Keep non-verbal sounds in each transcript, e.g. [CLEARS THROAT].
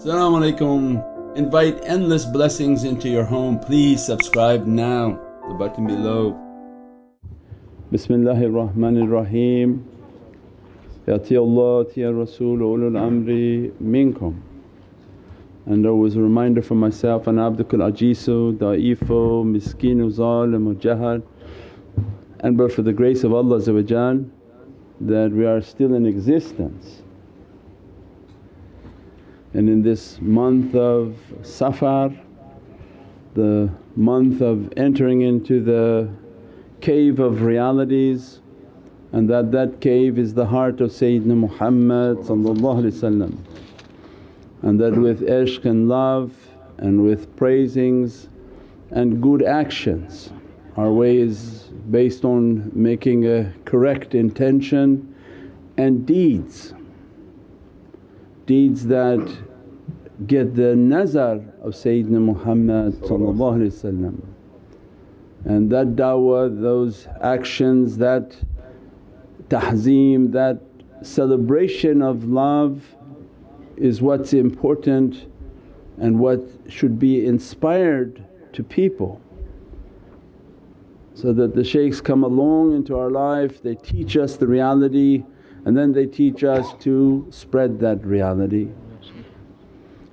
Assalamu alaikum. Invite endless blessings into your home. Please subscribe now, the button below. Bismillahir Rahmanir Rahim. Yati Allah, Ya Rasul, ulul amri minkum. And always a reminder for myself, Ana abdukal ajizu, da'ifo, miskinu, zalim, jahad. And but for the grace of Allah that we are still in existence. And in this month of Safar, the month of entering into the cave of realities and that that cave is the heart of Sayyidina Muhammad and that with ishq and love and with praisings and good actions our way is based on making a correct intention and deeds. Deeds that get the nazar of Sayyidina Muhammad and that da'wah, those actions, that tahzeem, that celebration of love is what's important and what should be inspired to people. So that the shaykhs come along into our life, they teach us the reality and then they teach us to spread that reality.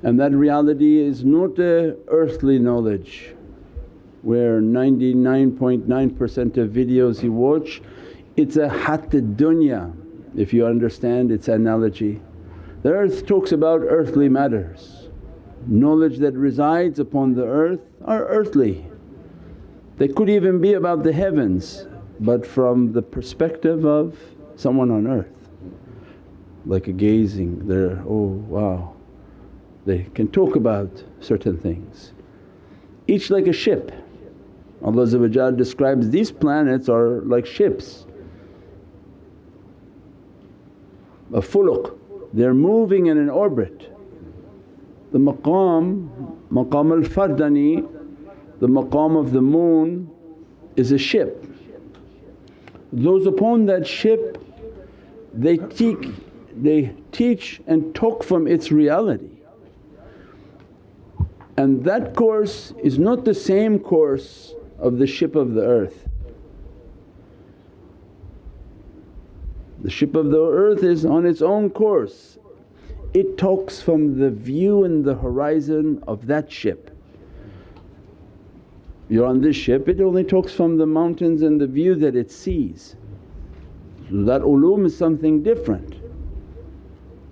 And that reality is not a earthly knowledge where 99.9% of videos you watch it's a hatta dunya if you understand its analogy. The earth talks about earthly matters, knowledge that resides upon the earth are earthly. They could even be about the heavens but from the perspective of someone on earth like a gazing they're, oh wow they can talk about certain things. Each like a ship Allah describes these planets are like ships, a fuluk, they're moving in an orbit. The maqam, maqam al-fardani, the maqam of the moon is a ship. Those upon that ship they teach, they teach and talk from its reality. And that course is not the same course of the ship of the earth. The ship of the earth is on its own course. It talks from the view and the horizon of that ship. You're on this ship, it only talks from the mountains and the view that it sees. So that ulum is something different.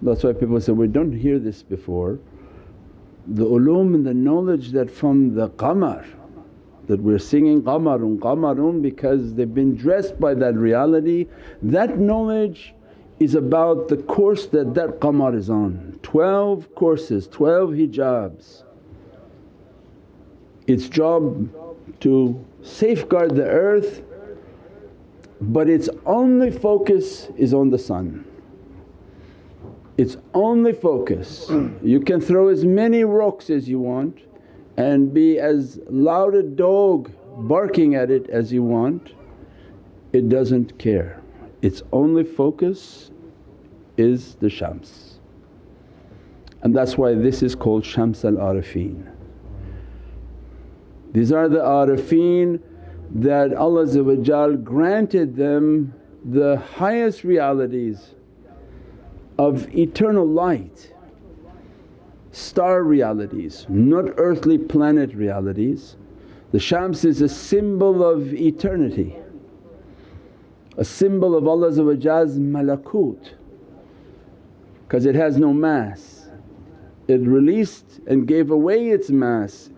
That's why people say, we don't hear this before. The ulum and the knowledge that from the qamar that we're singing qamarun qamarun because they've been dressed by that reality. That knowledge is about the course that that qamar is on. 12 courses, 12 hijabs. Its job to safeguard the earth but its only focus is on the sun. Its only focus. Mm. You can throw as many rocks as you want and be as loud a dog barking at it as you want, it doesn't care. Its only focus is the shams. And that's why this is called Shams al Arifin. These are the arifin that Allah granted them the highest realities of eternal light star realities, not earthly planet realities. The Shams is a symbol of eternity, a symbol of Allah's malakut because it has no mass. It released and gave away its mass.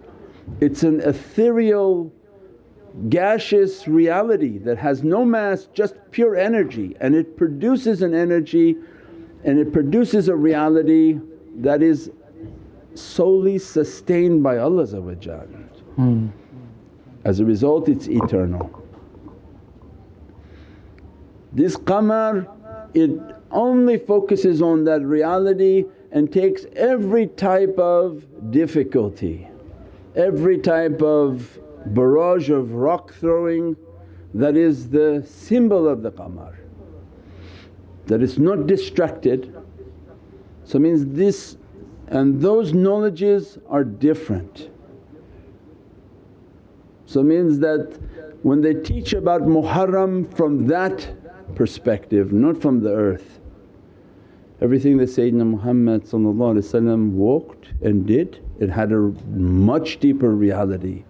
It's an ethereal gaseous reality that has no mass just pure energy and it produces an energy and it produces a reality that is solely sustained by Allah mm. As a result it's eternal. This qamar it only focuses on that reality and takes every type of difficulty, every type of barrage of rock throwing that is the symbol of the qamar That it's not distracted so means this and those knowledges are different. So means that when they teach about Muharram from that perspective, not from the earth. Everything that Sayyidina Muhammad walked and did, it had a much deeper reality.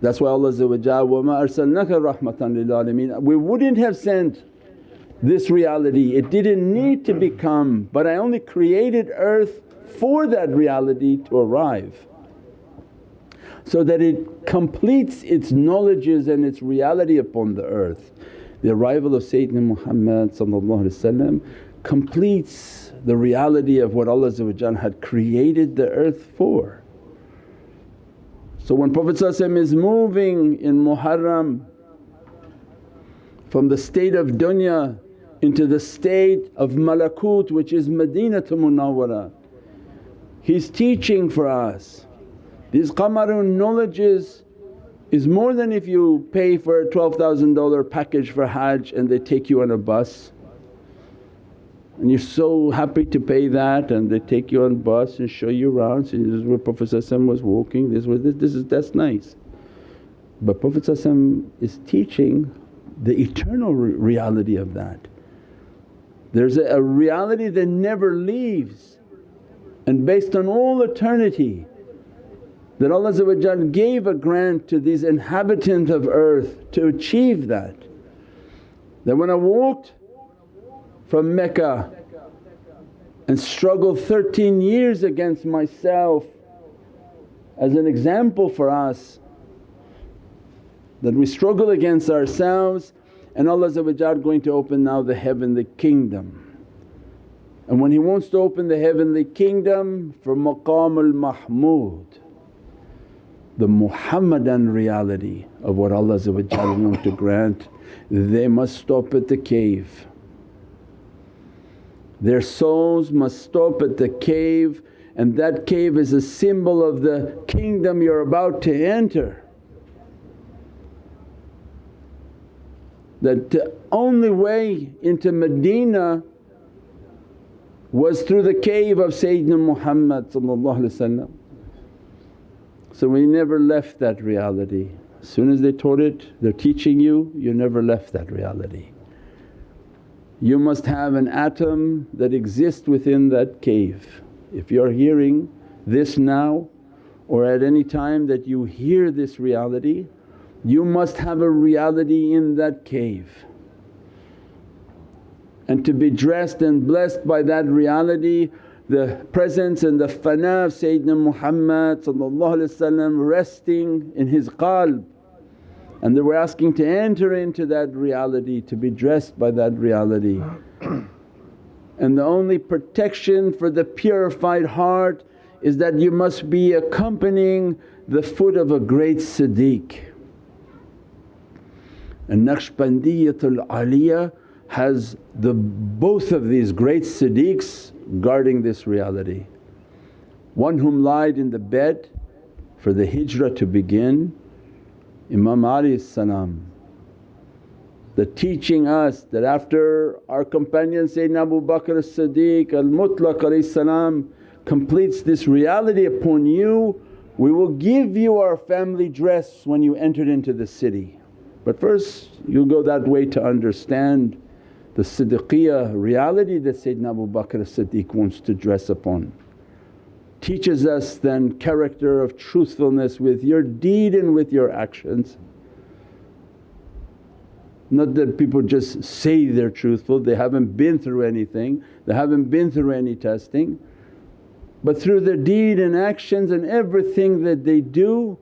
That's why Allah وَمَا أَرْسَلْنَاكَ رَحْمَةً لِلْعَالَمِينَ We wouldn't have sent this reality, it didn't need to become but I only created earth for that reality to arrive so that it completes its knowledges and its reality upon the earth. The arrival of Sayyidina Muhammad completes the reality of what Allah had created the earth for. So when Prophet is moving in Muharram from the state of dunya into the state of malakut which is Madinatul Munawwara, he's teaching for us. These qamarun knowledges is more than if you pay for a $12,000 package for Hajj and they take you on a bus and you're so happy to pay that and they take you on bus and show you around, say, this is where Prophet was walking, this was this, this is that's nice. But Prophet is teaching the eternal reality of that. There's a, a reality that never leaves and based on all eternity that Allah gave a grant to these inhabitants of earth to achieve that. That when I walked from Mecca and struggled 13 years against myself as an example for us that we struggle against ourselves and Allah going to open now the heavenly kingdom. And when He wants to open the heavenly kingdom for maqam al-mahmud the Muhammadan reality of what Allah want to grant, they must stop at the cave. Their souls must stop at the cave and that cave is a symbol of the kingdom you're about to enter. That the only way into Medina was through the cave of Sayyidina Muhammad so we never left that reality. As soon as they taught it, they're teaching you, you never left that reality. You must have an atom that exists within that cave. If you're hearing this now or at any time that you hear this reality, you must have a reality in that cave. And to be dressed and blessed by that reality the presence and the fana of Sayyidina Muhammad resting in his qalb and they were asking to enter into that reality, to be dressed by that reality. [CLEARS THROAT] and the only protection for the purified heart is that you must be accompanying the foot of a great Siddiq. And Naqshbandiyatul Aliyah has the both of these great Siddiqs guarding this reality. One whom lied in the bed for the hijrah to begin, Imam Ali salam. The teaching us that after our companion Sayyidina Abu Bakr as-Siddiq al-Mutlaq completes this reality upon you, we will give you our family dress when you entered into the city. But first you go that way to understand the siddiqiyah reality that Sayyidina Abu Bakr as-Siddiq wants to dress upon. Teaches us then character of truthfulness with your deed and with your actions. Not that people just say they're truthful, they haven't been through anything, they haven't been through any testing. But through their deed and actions and everything that they do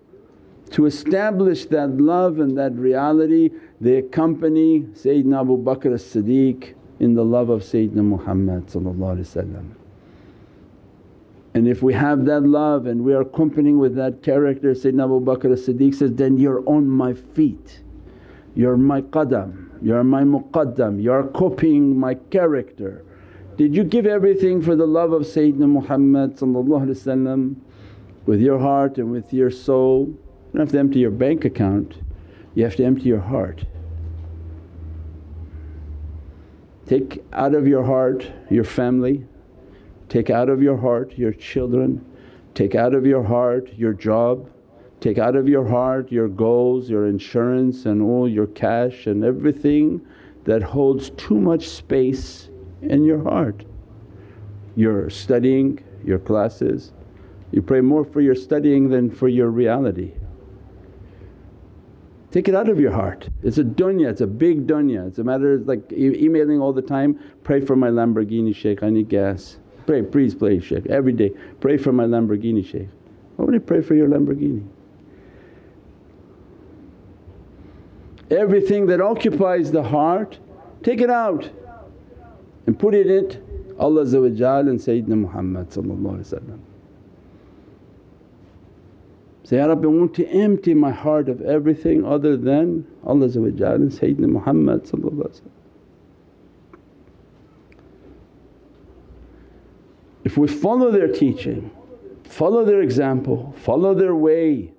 to establish that love and that reality they accompany Sayyidina Abu Bakr as-Siddiq in the love of Sayyidina Muhammad and if we have that love and we are accompanying with that character Sayyidina Abu Bakr as-Siddiq says, then you're on my feet, you're my qadam, you're my muqaddam, you're copying my character. Did you give everything for the love of Sayyidina Muhammad with your heart and with your soul? You don't have to empty your bank account, you have to empty your heart. Take out of your heart your family, take out of your heart your children, take out of your heart your job, take out of your heart your goals, your insurance and all your cash and everything that holds too much space in your heart. You're studying your classes, you pray more for your studying than for your reality. Take it out of your heart. It's a dunya, it's a big dunya. It's a matter of like e emailing all the time, pray for my Lamborghini Shaykh, I need gas. Pray, please pray Shaykh, every day, pray for my Lamborghini Shaykh. Why would you pray for your Lamborghini? Everything that occupies the heart, take it out and put it in Allah and Sayyidina Muhammad Say, Ya Rabbi I want to empty my heart of everything other than Allah and Sayyidina Muhammad If we follow their teaching, follow their example, follow their way,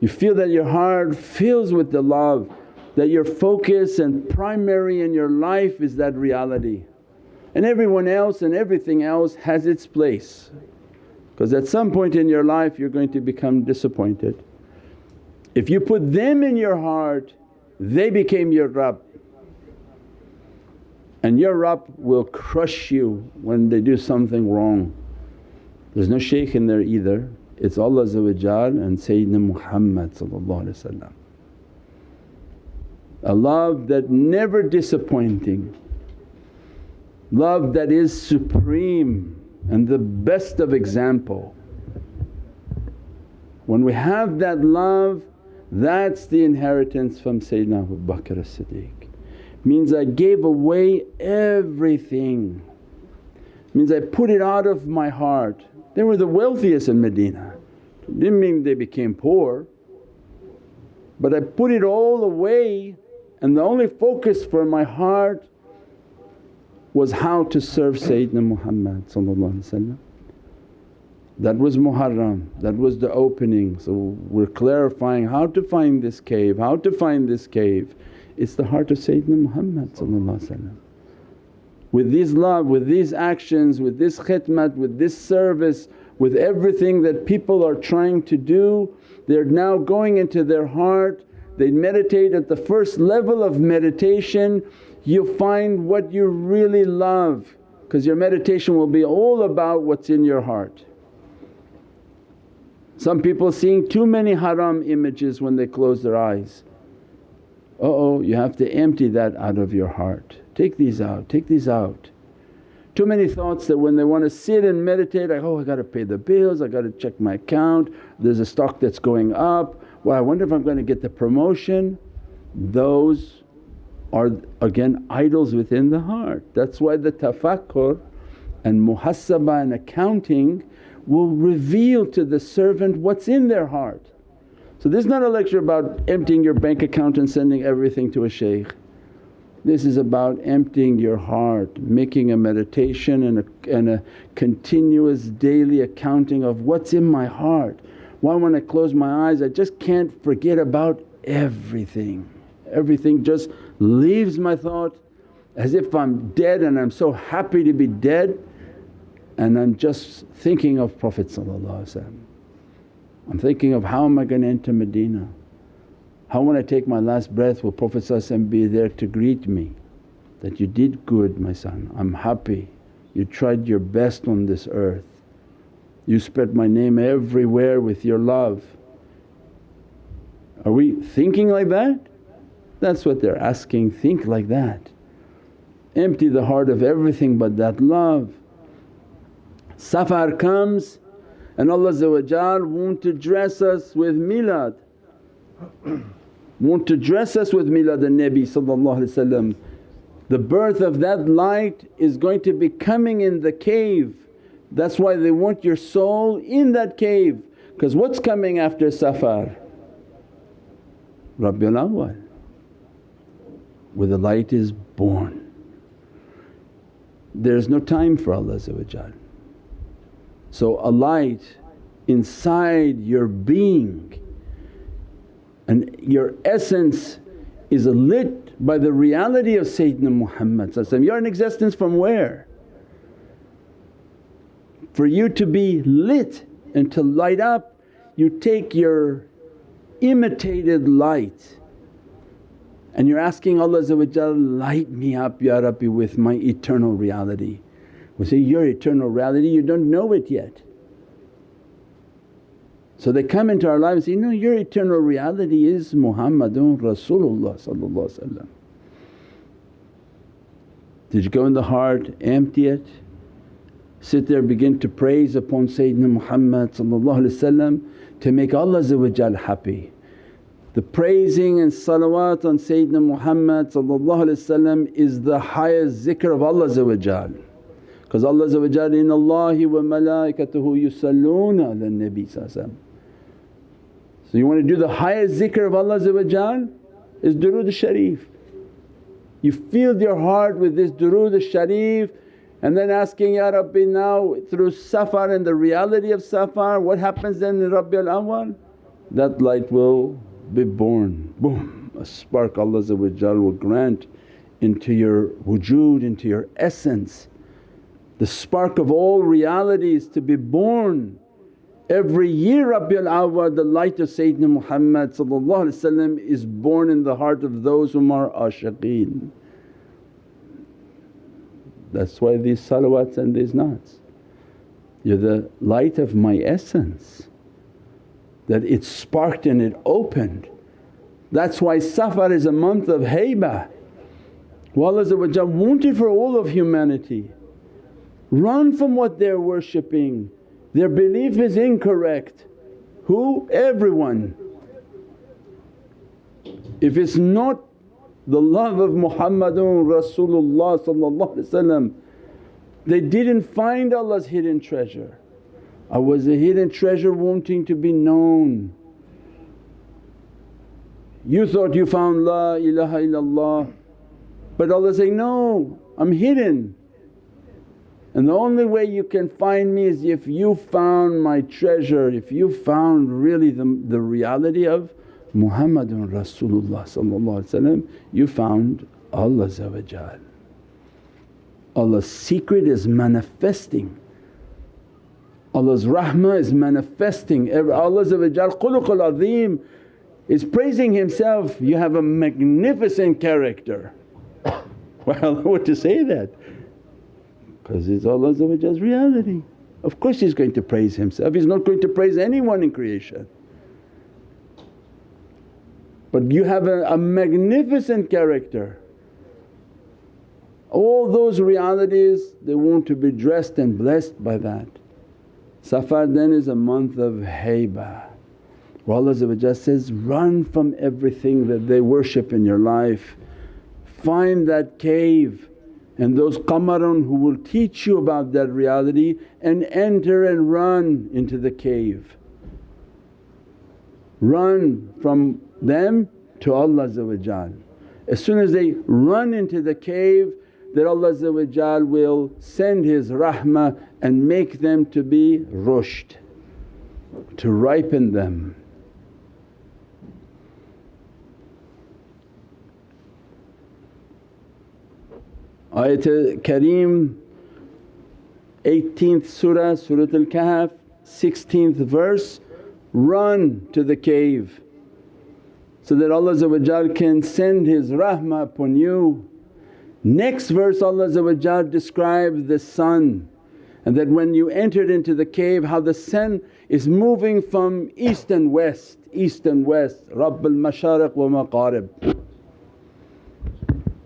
you feel that your heart fills with the love, that your focus and primary in your life is that reality. And everyone else and everything else has its place because at some point in your life you're going to become disappointed. If you put them in your heart they became your Rabb. And your Rabb will crush you when they do something wrong. There's no shaykh in there either, it's Allah and Sayyidina Muhammad A love that never disappointing, love that is supreme and the best of example. When we have that love that's the inheritance from Sayyidina Abu Bakr as-Siddiq. Means I gave away everything, means I put it out of my heart. They were the wealthiest in Medina, didn't mean they became poor but I put it all away and the only focus for my heart was how to serve Sayyidina Muhammad That was Muharram, that was the opening. So we're clarifying how to find this cave, how to find this cave. It's the heart of Sayyidina Muhammad With this love, with these actions, with this khidmat, with this service, with everything that people are trying to do, they're now going into their heart, they meditate at the first level of meditation you'll find what you really love because your meditation will be all about what's in your heart. Some people seeing too many haram images when they close their eyes. Uh oh, you have to empty that out of your heart. Take these out, take these out. Too many thoughts that when they want to sit and meditate like, oh I gotta pay the bills, I gotta check my account, there's a stock that's going up, well I wonder if I'm going to get the promotion. Those are again idols within the heart. That's why the tafakkur and muhasabah and accounting will reveal to the servant what's in their heart. So this is not a lecture about emptying your bank account and sending everything to a shaykh. This is about emptying your heart, making a meditation and a, and a continuous daily accounting of what's in my heart. Why when I close my eyes I just can't forget about everything, everything just leaves my thought as if I'm dead and I'm so happy to be dead and I'm just thinking of Prophet I'm thinking of how am I going to enter Medina? How when I take my last breath will Prophet be there to greet me that, you did good my son, I'm happy, you tried your best on this earth, you spread my name everywhere with your love. Are we thinking like that? That's what they're asking, think like that. Empty the heart of everything but that love. Safar comes and Allah want to dress us with milad, [CLEARS THROAT] want to dress us with milad an-Nabi The birth of that light is going to be coming in the cave. That's why they want your soul in that cave because what's coming after Safar? Rabiul Awwal where the light is born. There's no time for Allah So a light inside your being and your essence is lit by the reality of Sayyidina Muhammad You're in existence from where? For you to be lit and to light up you take your imitated light and you're asking Allah light me up Ya Rabbi with my eternal reality. We say, your eternal reality you don't know it yet. So they come into our lives and say, no your eternal reality is Muhammadun Rasulullah Did you go in the heart, empty it? Sit there begin to praise upon Sayyidina Muhammad to make Allah happy. The praising and salawat on Sayyidina Muhammad is the highest zikr of Allah because Allah inna Allahi wa malaikatuhu yusalluna ala nabi So you want to do the highest zikr of Allah is durood sharif. You filled your heart with this durood sharif and then asking, Ya Rabbi now through safar and the reality of safar what happens then in Rabi al-awwal? That light will be born, boom a spark Allah will grant into your wujud, into your essence. The spark of all realities to be born. Every year Rabiul Awwal the light of Sayyidina Muhammad is born in the heart of those whom are ashiqeen. That's why these salawats and these naats. You're the light of my essence that it sparked and it opened. That's why Safar is a month of haybah. Allah wanted for all of humanity. Run from what they're worshipping, their belief is incorrect. Who? Everyone. If it's not the love of Muhammadun Rasulullah they didn't find Allah's hidden treasure. I was a hidden treasure wanting to be known. You thought you found La ilaha illallah but Allah say, no I'm hidden and the only way you can find me is if you found my treasure, if you found really the, the reality of Muhammadun Rasulullah you found Allah Allah's secret is manifesting. Allah's rahmah is manifesting. Azim is praising Himself, you have a magnificent character. [COUGHS] well, what to say that? Because it's Allah's reality. Of course He's going to praise Himself, He's not going to praise anyone in creation. But you have a, a magnificent character. All those realities they want to be dressed and blessed by that. Safar then is a month of haybah where Allah says, run from everything that they worship in your life. Find that cave and those qamarun who will teach you about that reality and enter and run into the cave. Run from them to Allah As soon as they run into the cave that Allah will send His rahmah and make them to be rushed, to ripen them. Ayatul Kareem 18th surah, Surat Al-Kahf 16th verse, run to the cave so that Allah can send His rahmah upon you. Next verse Allah describes the sun and that when you entered into the cave how the sun is moving from east and west, east and west, Rabbul Mashariq wa Magharib.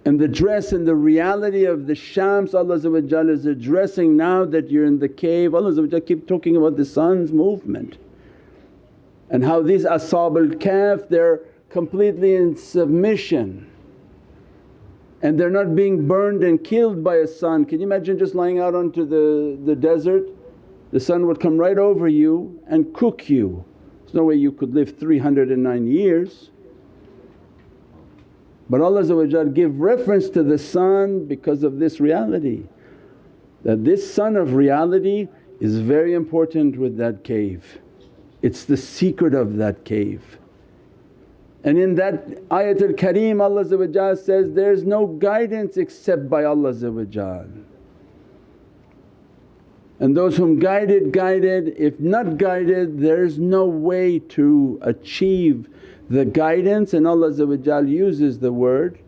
And the dress and the reality of the Shams Allah is addressing now that you're in the cave. Allah keep talking about the sun's movement and how these Ashab al-Kahf they're completely in submission and they're not being burned and killed by a sun. Can you imagine just lying out onto the, the desert? The sun would come right over you and cook you. There's no way you could live 309 years. But Allah give reference to the sun because of this reality that this sun of reality is very important with that cave. It's the secret of that cave. And in that ayatul kareem Allah says, there's no guidance except by Allah and those whom guided, guided. If not guided there's no way to achieve the guidance. And Allah uses the word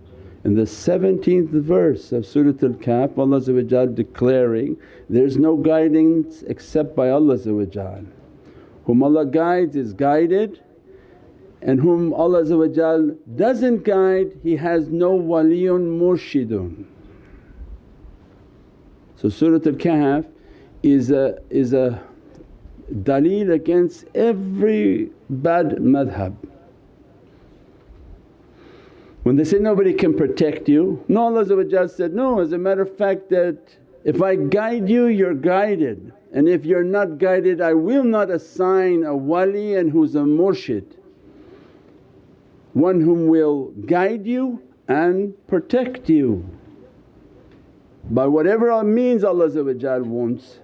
in the 17th verse of Surat Al-Kahf Allah declaring, there's no guidance except by Allah Whom Allah guides is guided and whom Allah doesn't guide he has no waliyun murshidun. So Surat Al-Kahf is a, is a dalil against every bad madhab. When they say nobody can protect you, no Allah said, no as a matter of fact that if I guide you you're guided and if you're not guided I will not assign a wali and who's a murshid, one whom will guide you and protect you by whatever means Allah wants.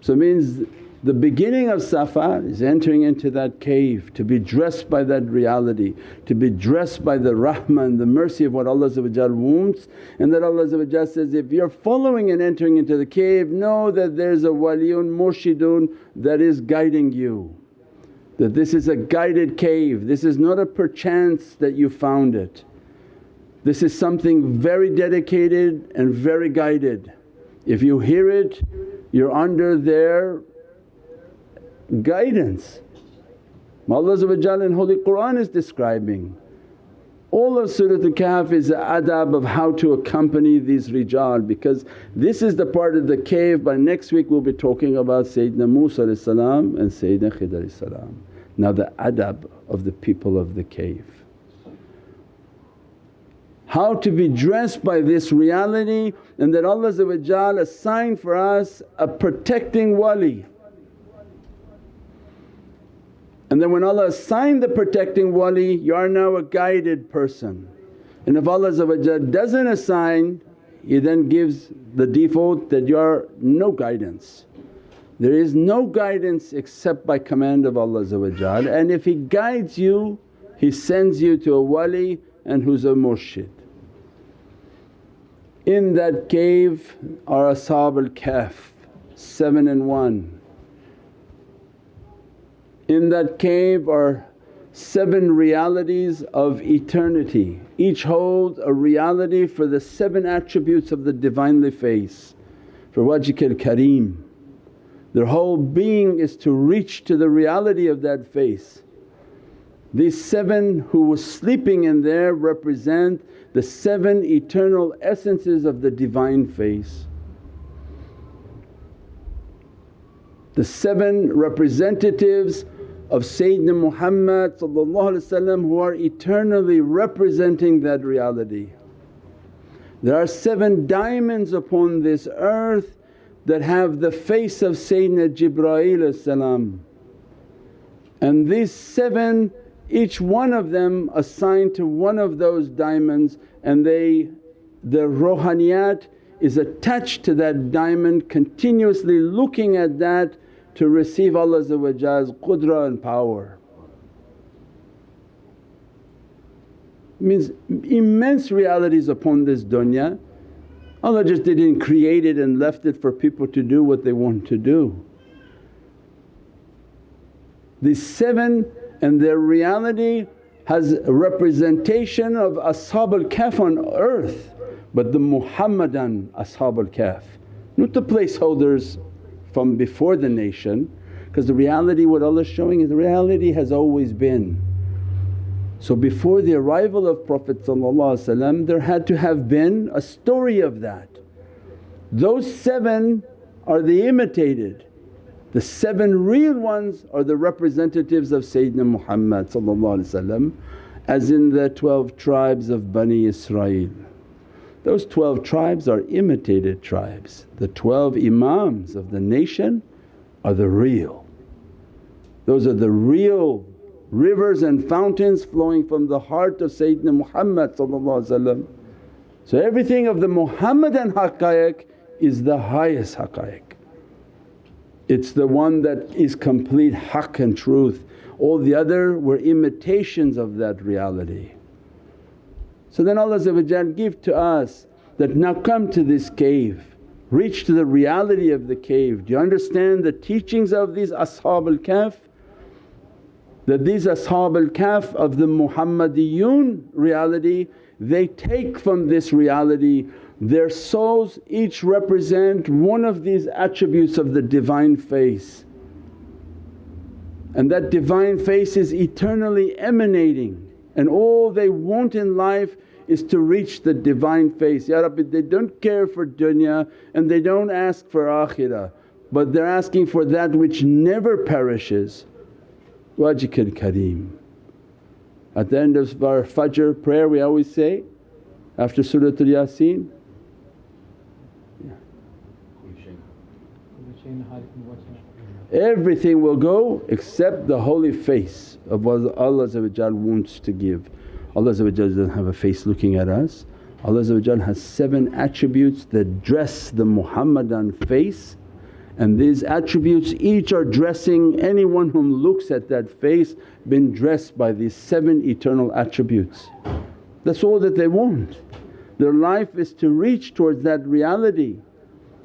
So means the beginning of Safar is entering into that cave to be dressed by that reality, to be dressed by the rahmah and the mercy of what Allah wants and that Allah says, if you're following and entering into the cave know that there's a waliyun murshidun that is guiding you. That this is a guided cave, this is not a perchance that you found it. This is something very dedicated and very guided. If you hear it you're under their guidance. Allah in Holy Qur'an is describing. All of Surat Al-Kahf is the adab of how to accompany these rijal because this is the part of the cave but next week we'll be talking about Sayyidina Musa and Sayyidina Khidr Now the adab of the people of the cave. How to be dressed by this reality and that Allah assigned for us a protecting wali. And then when Allah assigned the protecting wali you are now a guided person. And if Allah doesn't assign He then gives the default that you are no guidance. There is no guidance except by command of Allah and if He guides you He sends you to a wali and who's a murshid. In that cave are Ashab al-Kahf, 7 and 1 in that cave are seven realities of eternity, each hold a reality for the seven attributes of the Divinely Face, for Wajhikal Kareem. Their whole being is to reach to the reality of that face. These seven who was sleeping in there represent the seven eternal essences of the Divine Face. The seven representatives of Sayyidina Muhammad who are eternally representing that reality. There are seven diamonds upon this earth that have the face of Sayyidina Jibreel and these seven each one of them assigned to one of those diamonds and they the rohaniyat is attached to that diamond continuously looking at that to receive Allah's qudra and power. Means immense realities upon this dunya. Allah just didn't create it and left it for people to do what they want to do. These seven and their reality has representation of Ashab al-Kahf on earth but the Muhammadan Ashab al-Kahf, not the placeholders from before the nation because the reality what Allah is showing is the reality has always been. So before the arrival of Prophet there had to have been a story of that. Those seven are the imitated, the seven real ones are the representatives of Sayyidina Muhammad as in the 12 tribes of Bani Israel. Those 12 tribes are imitated tribes. The 12 Imams of the nation are the real. Those are the real rivers and fountains flowing from the heart of Sayyidina Muhammad So everything of the Muhammadan haqqaiq is the highest haqqaiq. It's the one that is complete haqq and truth, all the other were imitations of that reality. So then Allah give to us that, now come to this cave reach to the reality of the cave. Do you understand the teachings of these Ashab al-Kahf? That these Ashab al-Kahf of the Muhammadiyun reality they take from this reality their souls each represent one of these attributes of the Divine Face and that Divine Face is eternally emanating and all they want in life is to reach the Divine Face. Ya Rabbi they don't care for dunya and they don't ask for akhirah but they're asking for that which never perishes. Wajhikal Kareem. At the end of our Fajr prayer we always say after Suratul Yasin, Everything will go except the holy face of what Allah wants to give. Allah doesn't have a face looking at us. Allah has seven attributes that dress the Muhammadan face and these attributes each are dressing anyone whom looks at that face been dressed by these seven eternal attributes. That's all that they want. Their life is to reach towards that reality.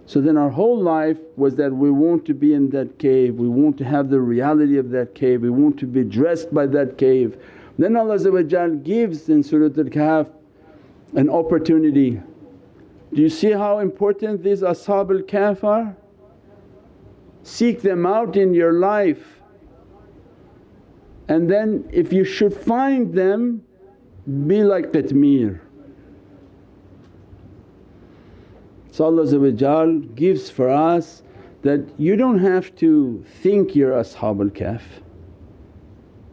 So then our whole life was that we want to be in that cave, we want to have the reality of that cave, we want to be dressed by that cave. Then Allah gives in Surat Al-Kahf an opportunity. Do you see how important these Ashab al-Kahf are? seek them out in your life. And then if you should find them be like qitmir. So Allah gives for us that you don't have to think you're Ashab al-Kahf.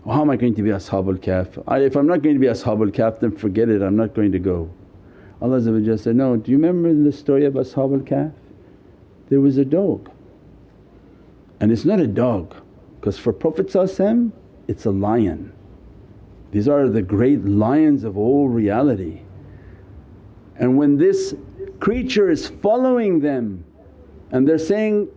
Oh, how am I going to be Ashab al-Kahf? if I'm not going to be Ashab al-Kahf then forget it I'm not going to go. Allah said, no, do you remember the story of Ashab al-Kahf? There was a dog and it's not a dog because for Prophet it's a lion. These are the great lions of all reality. And when this creature is following them and they're saying,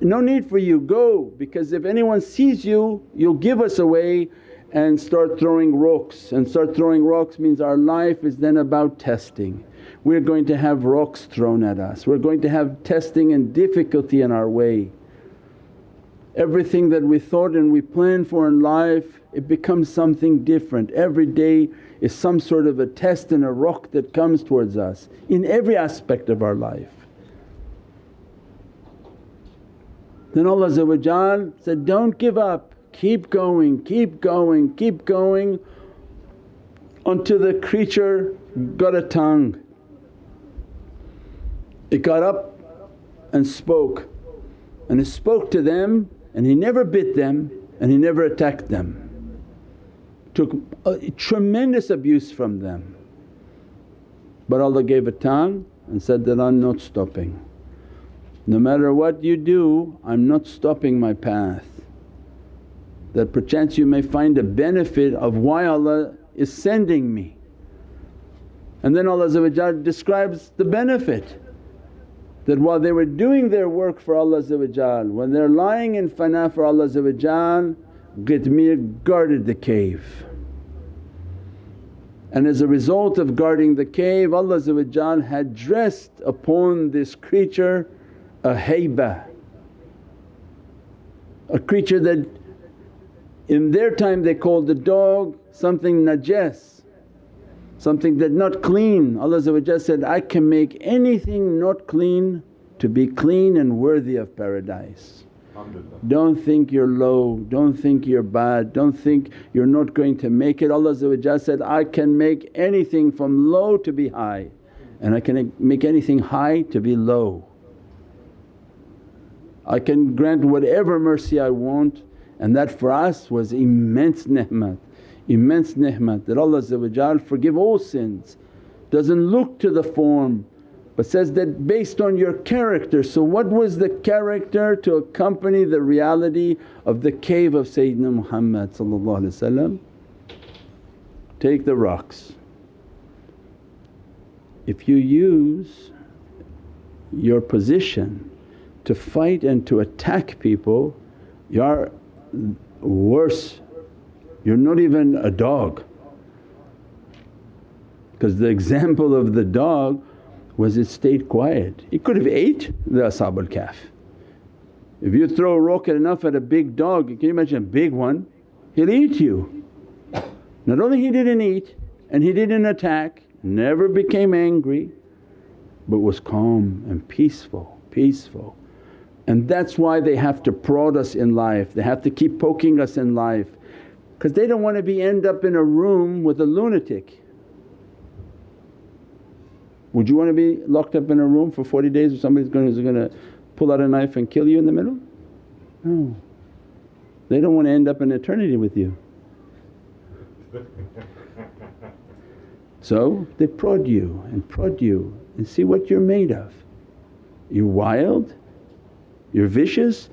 no need for you, go because if anyone sees you you'll give us away and start throwing rocks and start throwing rocks means our life is then about testing. We're going to have rocks thrown at us, we're going to have testing and difficulty in our way. Everything that we thought and we planned for in life it becomes something different. Every day is some sort of a test and a rock that comes towards us in every aspect of our life. Then Allah said, don't give up, keep going, keep going, keep going until the creature got a tongue. It got up and spoke and it spoke to them and he never bit them and he never attacked them. Took a tremendous abuse from them. But Allah gave a tongue and said that, I'm not stopping. No matter what you do I'm not stopping my path. That perchance you may find a benefit of why Allah is sending me. And then Allah describes the benefit that while they were doing their work for Allah when they're lying in fana for Allah Qitmir guarded the cave. And as a result of guarding the cave Allah had dressed upon this creature a haybah, a creature that in their time they called the dog something najas something that not clean. Allah said, I can make anything not clean to be clean and worthy of paradise. Don't think you're low, don't think you're bad, don't think you're not going to make it. Allah said, I can make anything from low to be high and I can make anything high to be low. I can grant whatever mercy I want and that for us was immense ni'mat immense ni'mat that Allah forgive all sins, doesn't look to the form but says that based on your character. So what was the character to accompany the reality of the cave of Sayyidina Muhammad Take the rocks. If you use your position to fight and to attack people, you're worse you're not even a dog. Because the example of the dog was it stayed quiet. It could have ate the Ashab al-Kahf. If you throw a rocket enough at a big dog, can you imagine a big one? He'll eat you. Not only he didn't eat and he didn't attack, never became angry but was calm and peaceful, peaceful. And that's why they have to prod us in life, they have to keep poking us in life because they don't want to be end up in a room with a lunatic. Would you want to be locked up in a room for 40 days with somebody who's going to pull out a knife and kill you in the middle? No. They don't want to end up in eternity with you. [LAUGHS] So they prod you and prod you and see what you're made of. You're wild, you're vicious,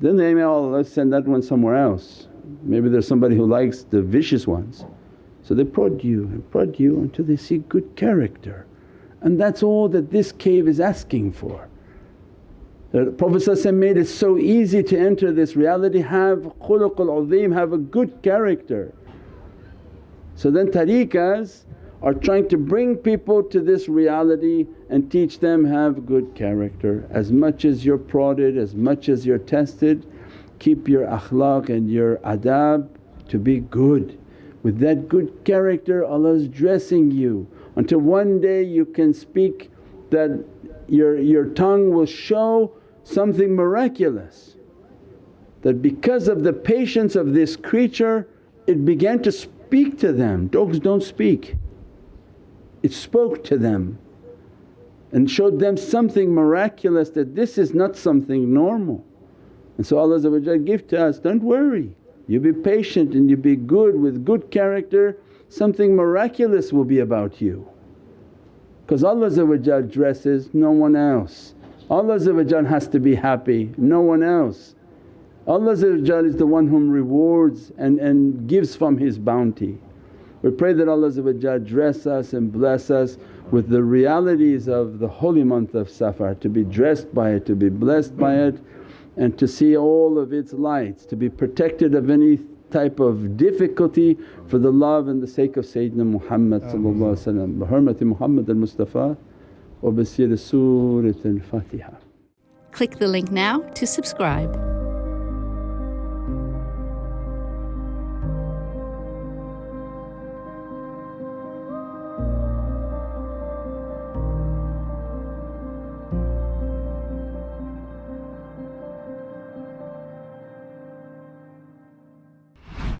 then they may, oh let's send that one somewhere else. Maybe there's somebody who likes the vicious ones. So they prod you and prod you until they see good character and that's all that this cave is asking for. The Prophet made it so easy to enter this reality, have khuluqul azim, have a good character. So then tariqas are trying to bring people to this reality and teach them have good character. As much as you're prodded, as much as you're tested, keep your akhlaq and your adab to be good. With that good character Allah's dressing you until one day you can speak that your, your tongue will show something miraculous. That because of the patience of this creature it began to speak to them, dogs don't speak. It spoke to them and showed them something miraculous that this is not something normal. And so Allah give to us, don't worry, you be patient and you be good with good character something miraculous will be about you. Because Allah dresses no one else, Allah has to be happy, no one else. Allah is the one whom rewards and, and gives from His bounty. We pray that Allah dress us and bless us with the realities of the holy month of Safar, to be dressed by it, to be blessed by it and to see all of its lights, to be protected of any type of difficulty for the love and the sake of Sayyidina Muhammad bi hurmati Muhammad al-Mustafa wa bi Surat al-Fatiha. Click the link now to subscribe.